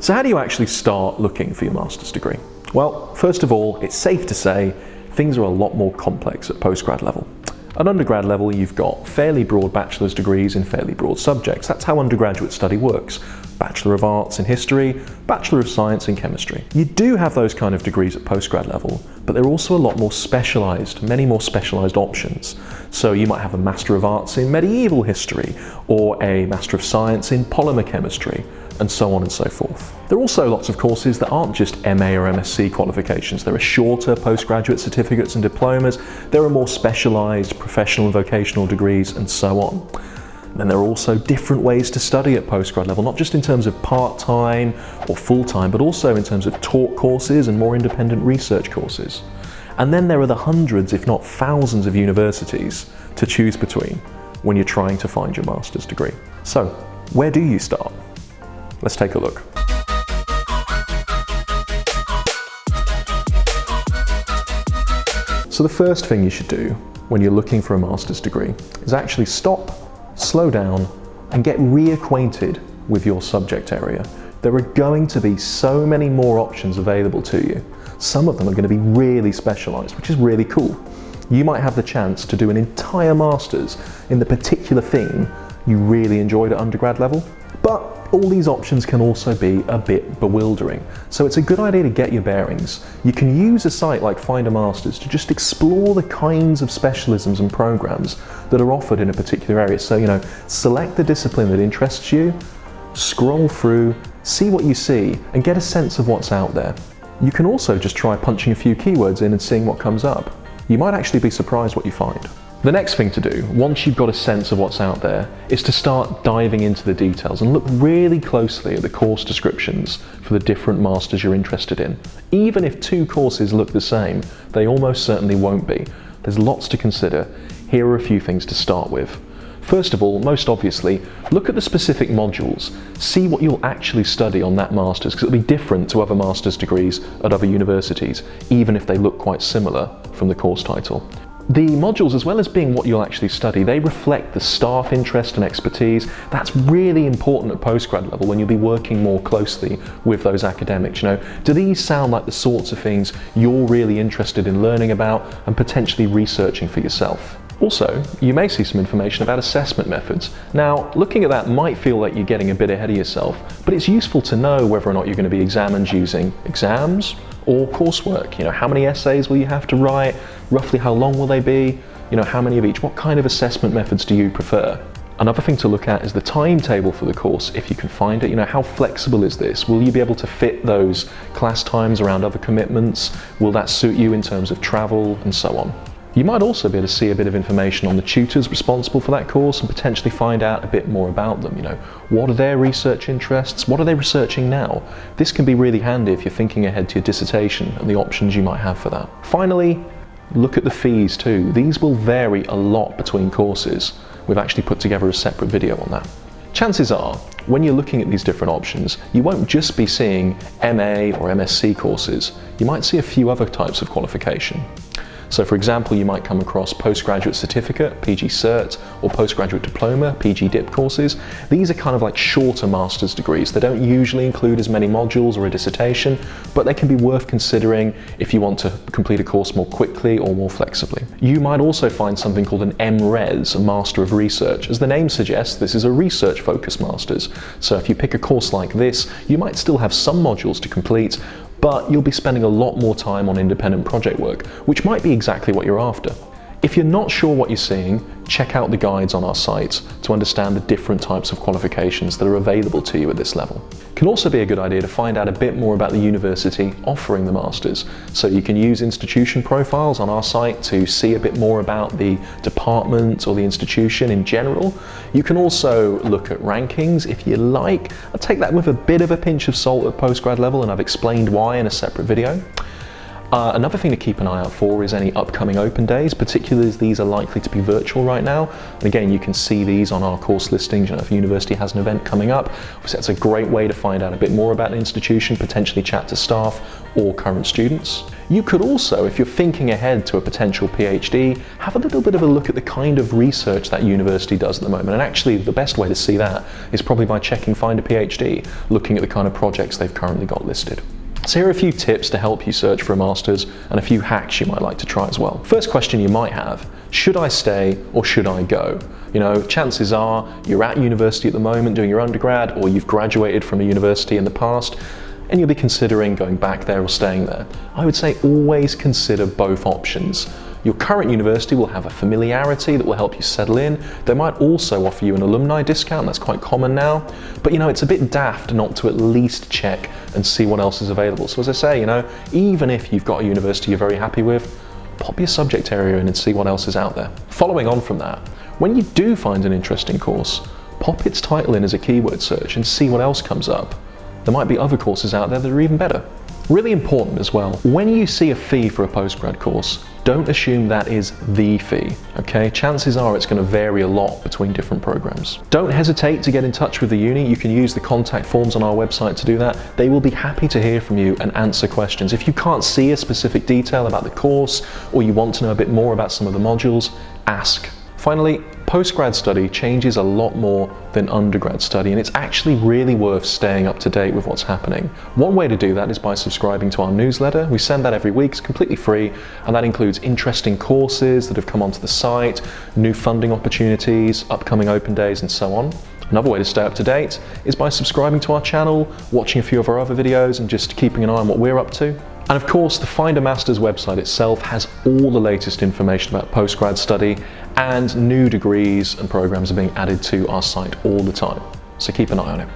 So how do you actually start looking for your master's degree? Well, first of all, it's safe to say things are a lot more complex at postgrad level. At undergrad level, you've got fairly broad bachelor's degrees in fairly broad subjects. That's how undergraduate study works. Bachelor of Arts in History, Bachelor of Science in Chemistry. You do have those kind of degrees at postgrad level, but they're also a lot more specialised, many more specialised options. So you might have a Master of Arts in Medieval History, or a Master of Science in Polymer Chemistry, and so on and so forth. There are also lots of courses that aren't just MA or MSc qualifications. There are shorter postgraduate certificates and diplomas. There are more specialised professional and vocational degrees and so on. And there are also different ways to study at postgrad level, not just in terms of part-time or full-time, but also in terms of taught courses and more independent research courses. And then there are the hundreds, if not thousands of universities to choose between when you're trying to find your master's degree. So, where do you start? Let's take a look. So the first thing you should do when you're looking for a master's degree is actually stop, slow down and get reacquainted with your subject area. There are going to be so many more options available to you. Some of them are going to be really specialised, which is really cool. You might have the chance to do an entire master's in the particular thing you really enjoyed at undergrad level, but all these options can also be a bit bewildering. So it's a good idea to get your bearings. You can use a site like Find a Masters to just explore the kinds of specialisms and programs that are offered in a particular area. So, you know, select the discipline that interests you, scroll through, see what you see, and get a sense of what's out there. You can also just try punching a few keywords in and seeing what comes up. You might actually be surprised what you find. The next thing to do, once you've got a sense of what's out there, is to start diving into the details and look really closely at the course descriptions for the different masters you're interested in. Even if two courses look the same, they almost certainly won't be. There's lots to consider. Here are a few things to start with. First of all, most obviously, look at the specific modules. See what you'll actually study on that master's, because it'll be different to other master's degrees at other universities, even if they look quite similar from the course title. The modules, as well as being what you'll actually study, they reflect the staff interest and expertise. That's really important at postgrad level when you'll be working more closely with those academics. You know, do these sound like the sorts of things you're really interested in learning about and potentially researching for yourself? Also, you may see some information about assessment methods. Now, looking at that might feel like you're getting a bit ahead of yourself, but it's useful to know whether or not you're going to be examined using exams or coursework. You know, how many essays will you have to write? Roughly how long will they be? You know, how many of each? What kind of assessment methods do you prefer? Another thing to look at is the timetable for the course, if you can find it. You know, how flexible is this? Will you be able to fit those class times around other commitments? Will that suit you in terms of travel and so on? You might also be able to see a bit of information on the tutors responsible for that course and potentially find out a bit more about them. You know, what are their research interests? What are they researching now? This can be really handy if you're thinking ahead to your dissertation and the options you might have for that. Finally, look at the fees too. These will vary a lot between courses. We've actually put together a separate video on that. Chances are, when you're looking at these different options, you won't just be seeing MA or MSc courses. You might see a few other types of qualification. So for example, you might come across postgraduate certificate, PG Cert, or postgraduate diploma, PG DIP courses. These are kind of like shorter master's degrees. They don't usually include as many modules or a dissertation, but they can be worth considering if you want to complete a course more quickly or more flexibly. You might also find something called an MRes, a Master of Research. As the name suggests, this is a research focused master's. So if you pick a course like this, you might still have some modules to complete, but you'll be spending a lot more time on independent project work, which might be exactly what you're after. If you're not sure what you're seeing, check out the guides on our site to understand the different types of qualifications that are available to you at this level. It can also be a good idea to find out a bit more about the university offering the Masters. So you can use institution profiles on our site to see a bit more about the department or the institution in general. You can also look at rankings if you like. I take that with a bit of a pinch of salt at postgrad level and I've explained why in a separate video. Uh, another thing to keep an eye out for is any upcoming open days, particularly as these are likely to be virtual right now. And again, you can see these on our course listings. You know, if a university has an event coming up, obviously that's a great way to find out a bit more about the institution, potentially chat to staff or current students. You could also, if you're thinking ahead to a potential PhD, have a little bit of a look at the kind of research that university does at the moment. And actually, the best way to see that is probably by checking Find a PhD, looking at the kind of projects they've currently got listed. So here are a few tips to help you search for a master's and a few hacks you might like to try as well. First question you might have, should I stay or should I go? You know, chances are you're at university at the moment doing your undergrad or you've graduated from a university in the past and you'll be considering going back there or staying there. I would say always consider both options. Your current university will have a familiarity that will help you settle in. They might also offer you an alumni discount, that's quite common now. But you know, it's a bit daft not to at least check and see what else is available. So as I say, you know, even if you've got a university you're very happy with, pop your subject area in and see what else is out there. Following on from that, when you do find an interesting course, pop its title in as a keyword search and see what else comes up. There might be other courses out there that are even better. Really important as well, when you see a fee for a postgrad course, don't assume that is the fee, okay? Chances are it's going to vary a lot between different programs. Don't hesitate to get in touch with the uni. You can use the contact forms on our website to do that. They will be happy to hear from you and answer questions. If you can't see a specific detail about the course or you want to know a bit more about some of the modules, ask. Finally, postgrad study changes a lot more than undergrad study and it's actually really worth staying up to date with what's happening. One way to do that is by subscribing to our newsletter. We send that every week, it's completely free and that includes interesting courses that have come onto the site, new funding opportunities, upcoming open days and so on. Another way to stay up to date is by subscribing to our channel, watching a few of our other videos and just keeping an eye on what we're up to. And of course, the Find a Masters website itself has all the latest information about postgrad study and new degrees and programs are being added to our site all the time. So keep an eye on it.